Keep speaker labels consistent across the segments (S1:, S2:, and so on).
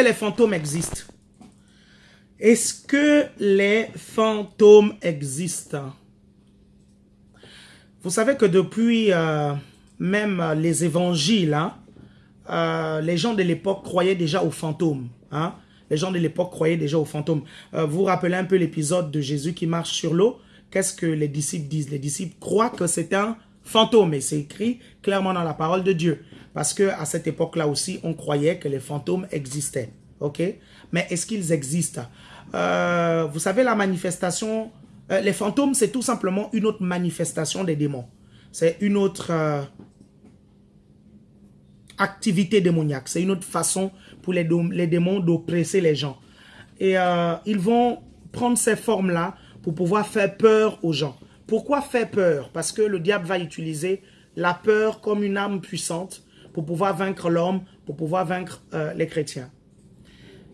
S1: les fantômes existent? Est-ce que les fantômes existent? Vous savez que depuis euh, même les évangiles, hein, euh, les gens de l'époque croyaient déjà aux fantômes. Hein? Les gens de l'époque croyaient déjà aux fantômes. Euh, vous vous rappelez un peu l'épisode de Jésus qui marche sur l'eau? Qu'est-ce que les disciples disent? Les disciples croient que c'est un fantôme et c'est écrit clairement dans la parole de Dieu. Parce que à cette époque-là aussi, on croyait que les fantômes existaient. Ok? Mais est-ce qu'ils existent? Euh, Vous savez, la manifestation... les fantômes, c'est tout simplement une autre manifestation des démons. C'est une autre activité démoniaque. C'est une autre façon pour les, démons d'oppresser les gens. Et euh, ils vont prendre ces formes-là pour pouvoir faire peur aux gens. Pourquoi faire peur? Parce que le diable va utiliser la peur comme une arme puissante pour pouvoir vaincre l'homme, pour pouvoir vaincre euh, les chrétiens.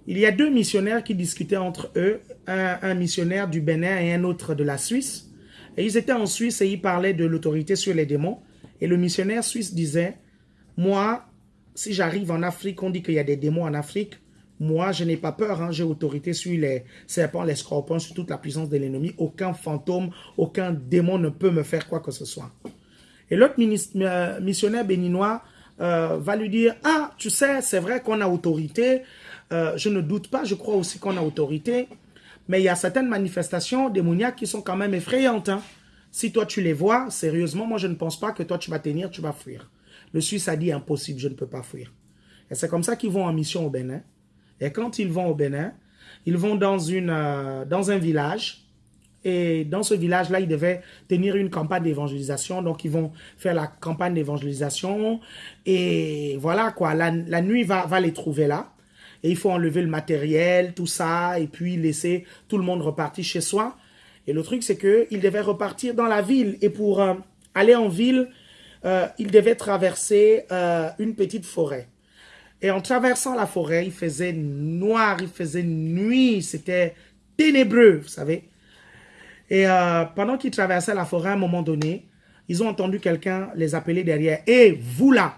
S1: Il y a deux missionnaires qui discutaient entre eux, un, missionnaire du Bénin et un autre de la Suisse. Et ils étaient en Suisse et ils parlaient de l'autorité sur les démons. Et le missionnaire suisse disait, moi, si j'arrive en Afrique, on dit qu'il y a des démons en Afrique. Moi, je n'ai pas peur. Hein. J'ai autorité sur les serpents, les scorpions, sur toute la puissance de l'ennemi. Aucun fantôme, aucun démon ne peut me faire quoi que ce soit. Et l'autre euh, missionnaire béninois euh, va lui dire, « Ah, tu sais, c'est vrai qu'on a autorité. Euh, je ne doute pas, je crois aussi qu'on a autorité. Mais il y a certaines manifestations démoniaques qui sont quand même effrayantes. Hein. Si toi, tu les vois, sérieusement, moi, je ne pense pas que toi, tu vas tenir, tu vas fuir. Le Suisse a dit impossible, je ne peux pas fuir. Et c'est comme ça qu'ils vont en mission au Bénin. Et quand ils vont au Bénin, ils vont dans, une, euh, dans un village. Et dans ce village-là, ils devaient tenir une campagne d'évangélisation. Donc, ils vont faire la campagne d'évangélisation. Et voilà quoi, la, nuit va, va les trouver là. Et il faut enlever le matériel, tout ça, et puis laisser tout le monde repartir chez soi. Et le truc, c'est qu'ils devaient repartir dans la ville. Et pour euh, aller en ville, euh, il devait traverser euh, une petite forêt. Et en traversant la forêt, il faisait noir, il faisait nuit, c'était ténébreux, vous savez. Et euh, pendant qu'ils traversaient la forêt, à un moment donné, ils ont entendu quelqu'un les appeler derrière. « Et vous là,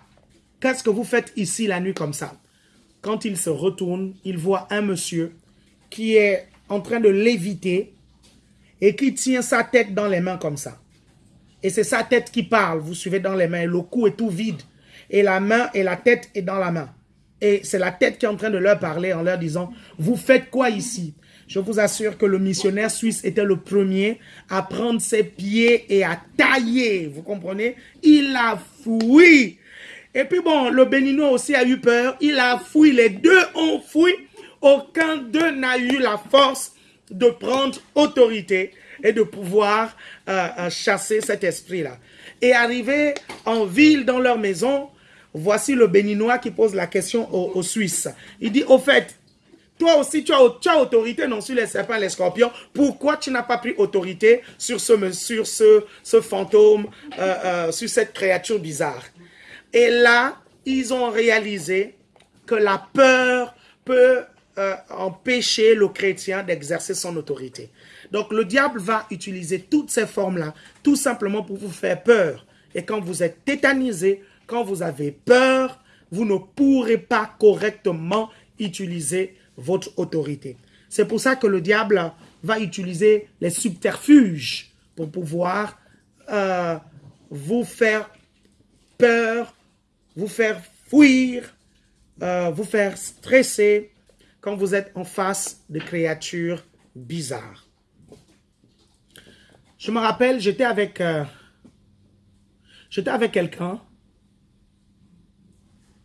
S1: qu'est-ce que vous faites ici la nuit comme ça ?» Quand ils se retournent, ils voient un monsieur qui est en train de léviter et qui tient sa tête dans les mains comme ça. Et c'est sa tête qui parle. Vous suivez dans les mains. Le cou est tout vide. Et la main et la tête est dans la main. Et c'est la tête qui est en train de leur parler en leur disant, vous faites quoi ici? Je vous assure que le missionnaire suisse était le premier à prendre ses pieds et à tailler. Vous comprenez? Il a fui. Et puis bon, le béninois aussi a eu peur. Il a fui. Les deux ont fui. Aucun d'eux n'a eu la force de prendre autorité et de pouvoir euh, euh, chasser cet esprit-là. Et arrivé en ville, dans leur maison, voici le béninois qui pose la question aux, Suisses. Il dit, au fait, toi aussi, tu as, autorité non sur les serpents et les scorpions. Pourquoi tu n'as pas pris autorité sur ce, sur ce, ce fantôme, euh, sur cette créature bizarre? Et là, ils ont réalisé que la peur peut empêcher le chrétien d'exercer son autorité. Donc le diable va utiliser toutes ces formes-là, tout simplement pour vous faire peur. Et quand vous êtes tétanisé, quand vous avez peur, vous ne pourrez pas correctement utiliser votre autorité. C'est pour ça que le diable va utiliser les subterfuges pour pouvoir euh, vous faire peur, vous faire fuir, euh, vous faire stresser quand vous êtes en face de créatures bizarres. Je me rappelle, j'étais avec, euh, avec quelqu'un.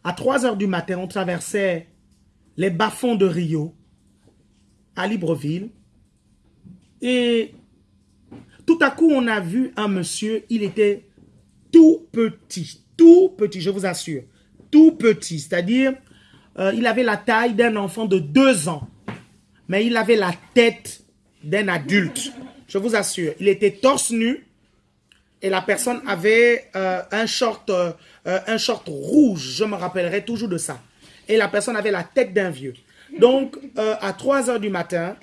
S1: À 3 heures du matin, on traversait les bas-fonds de Rio, à Libreville. Et tout à coup, on a vu un monsieur, il était tout petit, tout petit, je vous assure, tout petit. C'est-à-dire, euh, il avait la taille d'un enfant de 2 ans, mais il avait la tête d'un adulte. Je vous assure, il était torse nu et la personne avait euh, euh, un short rouge. Je me rappellerai toujours de ça. Et la personne avait la tête d'un vieux. Donc, à 3 heures du matin,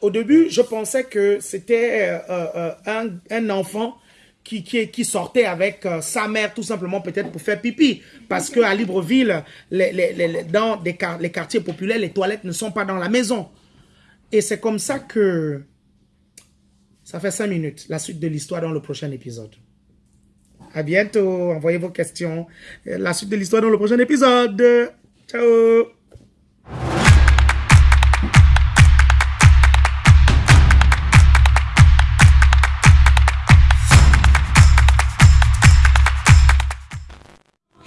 S1: au début, je pensais que c'était un, un, enfant qui, sortait avec euh, sa mère tout simplement peut-être pour faire pipi. Parce qu'à Libreville, dans les quartiers populaires, les toilettes ne sont pas dans la maison. Et c'est comme ça que ça fait cinq minutes. La suite de l'histoire dans le prochain épisode. À bientôt. Envoyez vos questions. La suite de l'histoire dans le prochain épisode. Ciao.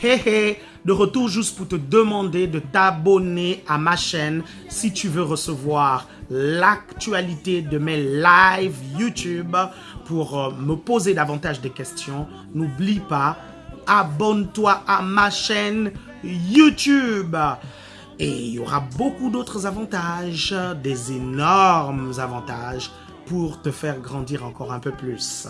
S1: Hey hey, de retour juste pour te demander de t'abonner à ma chaîne si tu veux recevoir l'actualité de mes lives YouTube pour euh, me poser davantage de questions. N'oublie pas, abonne-toi à ma chaîne YouTube. Et il y aura beaucoup d'autres avantages, des énormes avantages pour te faire grandir encore un peu plus.